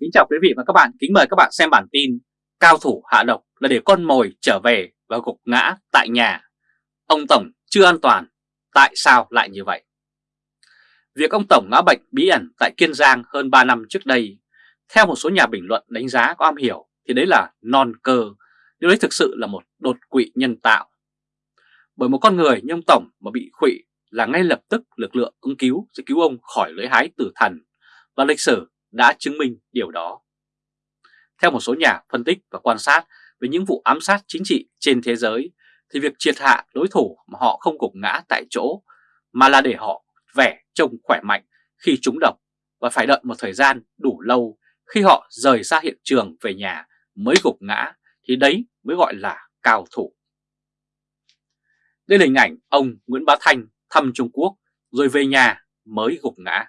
Kính chào quý vị và các bạn, kính mời các bạn xem bản tin Cao thủ hạ độc là để con mồi trở về và gục ngã tại nhà. Ông Tổng chưa an toàn, tại sao lại như vậy? Việc ông Tổng ngã bệnh bí ẩn tại Kiên Giang hơn 3 năm trước đây Theo một số nhà bình luận đánh giá có am hiểu thì đấy là non cơ Điều đấy thực sự là một đột quỵ nhân tạo. Bởi một con người như ông Tổng mà bị quỵ là ngay lập tức lực lượng ứng cứu sẽ cứu ông khỏi lưỡi hái tử thần và lịch sử đã chứng minh điều đó. Theo một số nhà phân tích và quan sát về những vụ ám sát chính trị trên thế giới, thì việc triệt hạ đối thủ mà họ không gục ngã tại chỗ, mà là để họ vẻ trông khỏe mạnh khi trúng độc và phải đợi một thời gian đủ lâu khi họ rời xa hiện trường về nhà mới gục ngã, thì đấy mới gọi là cao thủ. Đây là hình ảnh ông Nguyễn Bá Thanh thăm Trung Quốc rồi về nhà mới gục ngã.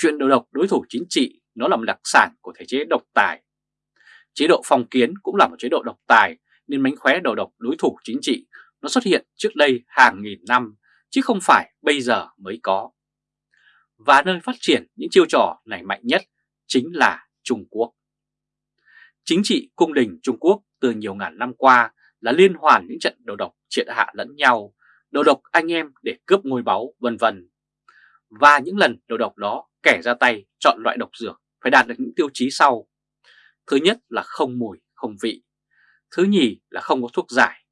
Chuyện đầu độc đối thủ chính trị nó là một đặc sản của thể chế độc tài. Chế độ phong kiến cũng là một chế độ độc tài nên mánh khóe đầu độc đối thủ chính trị nó xuất hiện trước đây hàng nghìn năm chứ không phải bây giờ mới có. Và nơi phát triển những chiêu trò này mạnh nhất chính là Trung Quốc. Chính trị cung đình Trung Quốc từ nhiều ngàn năm qua là liên hoàn những trận đầu độc triệt hạ lẫn nhau, đầu độc anh em để cướp ngôi báu vân vân. Và những lần đầu độc đó kẻ ra tay chọn loại độc dược phải đạt được những tiêu chí sau. Thứ nhất là không mùi, không vị. Thứ nhì là không có thuốc giải.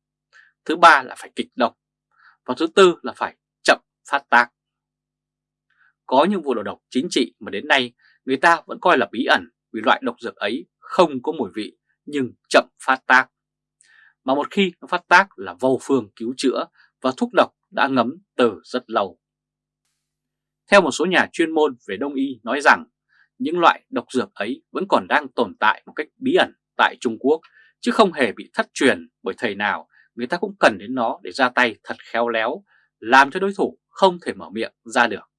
Thứ ba là phải kịch độc. Và thứ tư là phải chậm phát tác. Có những vụ đầu độc chính trị mà đến nay người ta vẫn coi là bí ẩn vì loại độc dược ấy không có mùi vị nhưng chậm phát tác. Mà một khi nó phát tác là vô phương cứu chữa và thuốc độc đã ngấm từ rất lâu. Theo một số nhà chuyên môn về đông y nói rằng, những loại độc dược ấy vẫn còn đang tồn tại một cách bí ẩn tại Trung Quốc, chứ không hề bị thất truyền bởi thầy nào người ta cũng cần đến nó để ra tay thật khéo léo, làm cho đối thủ không thể mở miệng ra được.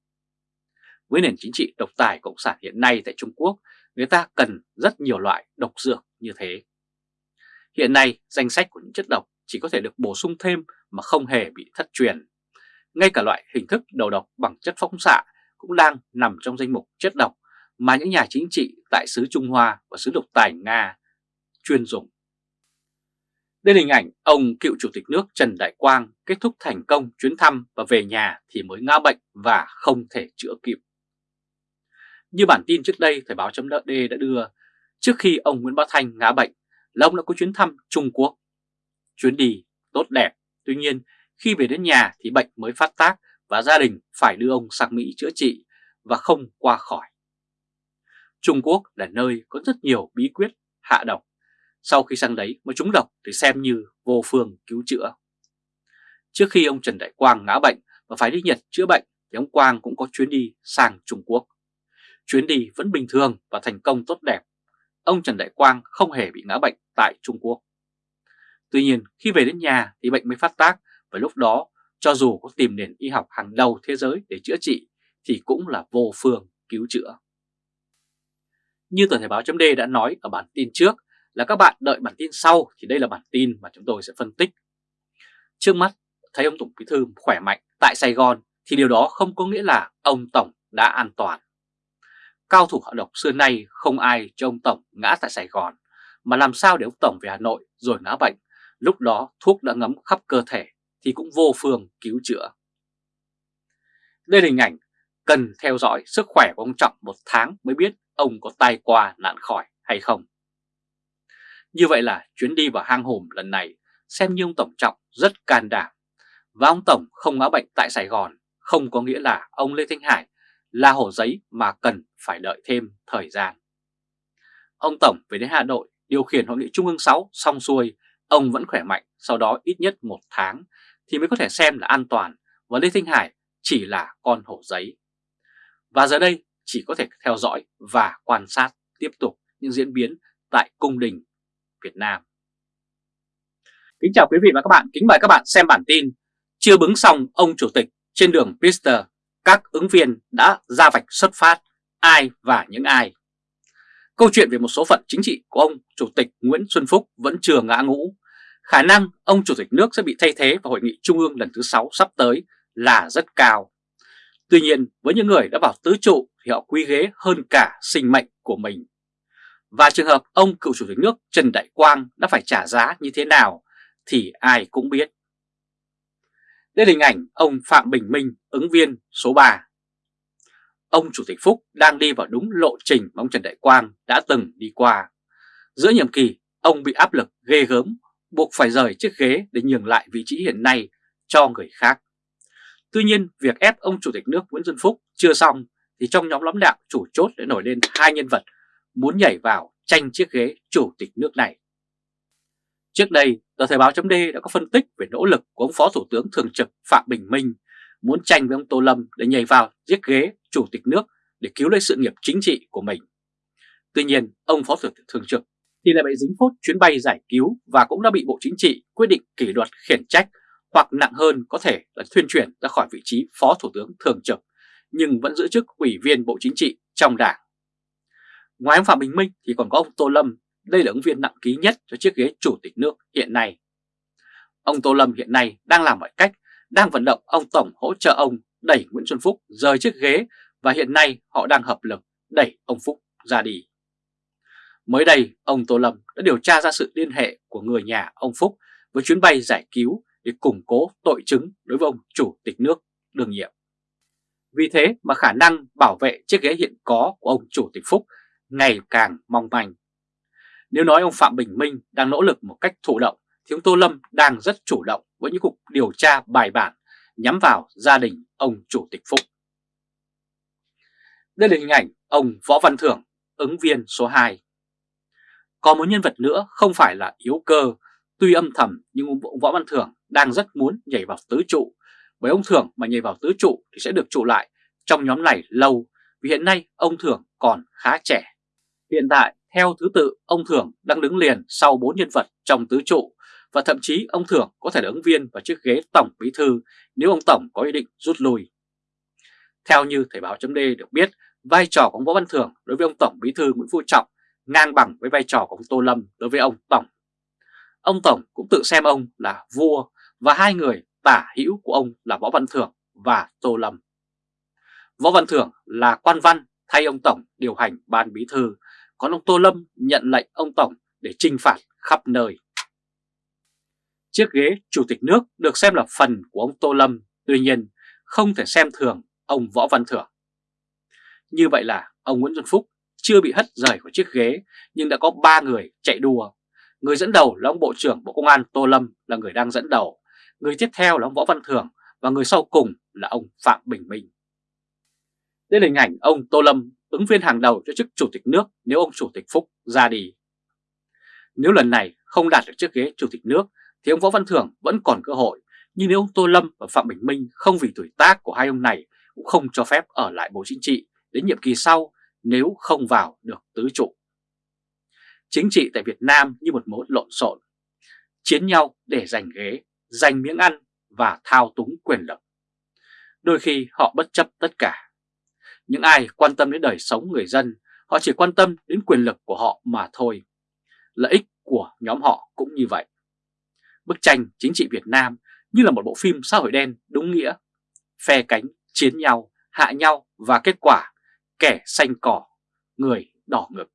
Với nền chính trị độc tài cộng sản hiện nay tại Trung Quốc, người ta cần rất nhiều loại độc dược như thế. Hiện nay danh sách của những chất độc chỉ có thể được bổ sung thêm mà không hề bị thất truyền ngay cả loại hình thức đầu độc bằng chất phóng xạ cũng đang nằm trong danh mục chất độc mà những nhà chính trị tại xứ Trung Hoa và xứ độc tài Nga chuyên dùng. Đây là hình ảnh ông cựu chủ tịch nước Trần Đại Quang kết thúc thành công chuyến thăm và về nhà thì mới ngã bệnh và không thể chữa kịp. Như bản tin trước đây Thời báo chấm D đã đưa, trước khi ông Nguyễn Bá Thanh ngã bệnh là ông đã có chuyến thăm Trung Quốc. Chuyến đi tốt đẹp, tuy nhiên khi về đến nhà thì bệnh mới phát tác và gia đình phải đưa ông sang Mỹ chữa trị và không qua khỏi. Trung Quốc là nơi có rất nhiều bí quyết hạ độc. Sau khi sang đấy mà trúng độc thì xem như vô phương cứu chữa. Trước khi ông Trần Đại Quang ngã bệnh và phải đi Nhật chữa bệnh thì ông Quang cũng có chuyến đi sang Trung Quốc. Chuyến đi vẫn bình thường và thành công tốt đẹp. Ông Trần Đại Quang không hề bị ngã bệnh tại Trung Quốc. Tuy nhiên, khi về đến nhà thì bệnh mới phát tác và lúc đó cho dù có tìm nền y học hàng đầu thế giới để chữa trị thì cũng là vô phương cứu chữa. Như tờ Thể báo chấm đã nói ở bản tin trước là các bạn đợi bản tin sau thì đây là bản tin mà chúng tôi sẽ phân tích. Trước mắt thấy ông Tổng Bí Thư khỏe mạnh tại Sài Gòn thì điều đó không có nghĩa là ông Tổng đã an toàn. Cao thủ hạ độc xưa nay không ai cho ông Tổng ngã tại Sài Gòn mà làm sao để ông Tổng về Hà Nội rồi ngã bệnh, lúc đó thuốc đã ngấm khắp cơ thể thì cũng vô phương cứu chữa. Đây là hình ảnh cần theo dõi sức khỏe của ông Trọng một tháng mới biết ông có tai qua nạn khỏi hay không. Như vậy là chuyến đi vào hang hùm lần này xem như ông Tổng Trọng rất can đảm. Và ông Tổng không ngã bệnh tại Sài Gòn không có nghĩa là ông Lê Thanh Hải là hổ giấy mà cần phải đợi thêm thời gian. Ông Tổng về đến Hà Nội điều khiển hội nghị Trung ương 6 xong xuôi, ông vẫn khỏe mạnh sau đó ít nhất một tháng thì mới có thể xem là an toàn và Lê Thanh Hải chỉ là con hổ giấy. Và giờ đây chỉ có thể theo dõi và quan sát tiếp tục những diễn biến tại cung đình Việt Nam. Kính chào quý vị và các bạn, kính mời các bạn xem bản tin Chưa bứng xong ông chủ tịch trên đường Pister, các ứng viên đã ra vạch xuất phát ai và những ai. Câu chuyện về một số phận chính trị của ông Chủ tịch Nguyễn Xuân Phúc vẫn chưa ngã ngũ khả năng ông Chủ tịch nước sẽ bị thay thế vào hội nghị trung ương lần thứ 6 sắp tới là rất cao. Tuy nhiên với những người đã vào tứ trụ thì họ quý ghế hơn cả sinh mệnh của mình. Và trường hợp ông cựu chủ tịch nước Trần Đại Quang đã phải trả giá như thế nào thì ai cũng biết. Đây là hình ảnh ông Phạm Bình Minh, ứng viên số 3. Ông Chủ tịch Phúc đang đi vào đúng lộ trình mà ông Trần Đại Quang đã từng đi qua. Giữa nhiệm kỳ, ông bị áp lực ghê gớm, buộc phải rời chiếc ghế để nhường lại vị trí hiện nay cho người khác. Tuy nhiên, việc ép ông Chủ tịch nước Nguyễn Xuân Phúc chưa xong thì trong nhóm lãnh đạo chủ chốt đã nổi lên hai nhân vật muốn nhảy vào tranh chiếc ghế Chủ tịch nước này. Trước đây, tờ Thời báo chấm đã có phân tích về nỗ lực của ông Phó Thủ tướng Thường trực Phạm Bình Minh muốn tranh với ông Tô Lâm để nhảy vào chiếc ghế Chủ tịch nước để cứu lấy sự nghiệp chính trị của mình. Tuy nhiên, ông Phó Thủ tướng Thường trực thì lại bị dính phốt chuyến bay giải cứu và cũng đã bị Bộ Chính trị quyết định kỷ luật khiển trách hoặc nặng hơn có thể là thuyên chuyển ra khỏi vị trí Phó Thủ tướng Thường trực nhưng vẫn giữ chức Ủy viên Bộ Chính trị trong đảng. Ngoài ông Phạm Bình Minh thì còn có ông Tô Lâm, đây là ứng viên nặng ký nhất cho chiếc ghế Chủ tịch nước hiện nay. Ông Tô Lâm hiện nay đang làm mọi cách, đang vận động ông Tổng hỗ trợ ông đẩy Nguyễn Xuân Phúc rời chiếc ghế và hiện nay họ đang hợp lực đẩy ông Phúc ra đi. Mới đây, ông Tô Lâm đã điều tra ra sự liên hệ của người nhà ông Phúc với chuyến bay giải cứu để củng cố tội chứng đối với ông Chủ tịch nước đương nhiệm. Vì thế mà khả năng bảo vệ chiếc ghế hiện có của ông Chủ tịch Phúc ngày càng mong manh. Nếu nói ông Phạm Bình Minh đang nỗ lực một cách thụ động thì ông Tô Lâm đang rất chủ động với những cuộc điều tra bài bản nhắm vào gia đình ông Chủ tịch Phúc. Đây là hình ảnh ông Võ Văn Thưởng, ứng viên số 2. Còn một nhân vật nữa không phải là yếu cơ, tuy âm thầm nhưng ông Võ Văn Thưởng đang rất muốn nhảy vào tứ trụ, bởi ông Thưởng mà nhảy vào tứ trụ thì sẽ được trụ lại trong nhóm này lâu, vì hiện nay ông Thưởng còn khá trẻ. Hiện tại, theo thứ tự, ông Thưởng đang đứng liền sau bốn nhân vật trong tứ trụ, và thậm chí ông Thưởng có thể là ứng viên vào chiếc ghế Tổng Bí Thư nếu ông Tổng có ý định rút lui. Theo như Thời báo chấm được biết, vai trò của ông Võ Văn Thưởng đối với ông Tổng Bí Thư Nguyễn Phú Trọng ngang bằng với vai trò của ông Tô Lâm đối với ông Tổng. Ông Tổng cũng tự xem ông là vua và hai người tả hữu của ông là Võ Văn Thưởng và Tô Lâm. Võ Văn Thưởng là quan văn thay ông Tổng điều hành ban bí thư, còn ông Tô Lâm nhận lệnh ông Tổng để trinh phạt khắp nơi. Chiếc ghế Chủ tịch nước được xem là phần của ông Tô Lâm, tuy nhiên không thể xem thường ông Võ Văn Thưởng. Như vậy là ông Nguyễn Xuân Phúc chưa bị hất rời khỏi chiếc ghế nhưng đã có 3 người chạy đua. Người dẫn đầu là ông Bộ trưởng Bộ Công an Tô Lâm là người đang dẫn đầu, người tiếp theo là ông Võ Văn Thưởng và người sau cùng là ông Phạm Bình Minh. Đây là hình ảnh ông Tô Lâm ứng viên hàng đầu cho chức Chủ tịch nước nếu ông Chủ tịch Phúc ra đi. Nếu lần này không đạt được chiếc ghế Chủ tịch nước thì ông Võ Văn Thưởng vẫn còn cơ hội, nhưng nếu ông Tô Lâm và Phạm Bình Minh không vì tuổi tác của hai ông này cũng không cho phép ở lại Bộ Chính trị đến nhiệm kỳ sau nếu không vào được tứ trụ. Chính trị tại Việt Nam như một mối lộn xộn, chiến nhau để giành ghế, giành miếng ăn và thao túng quyền lực. Đôi khi họ bất chấp tất cả. Những ai quan tâm đến đời sống người dân, họ chỉ quan tâm đến quyền lực của họ mà thôi. Lợi ích của nhóm họ cũng như vậy. Bức tranh chính trị Việt Nam như là một bộ phim xã hội đen đúng nghĩa. Phe cánh, chiến nhau, hạ nhau và kết quả kẻ xanh cỏ, người đỏ ngực.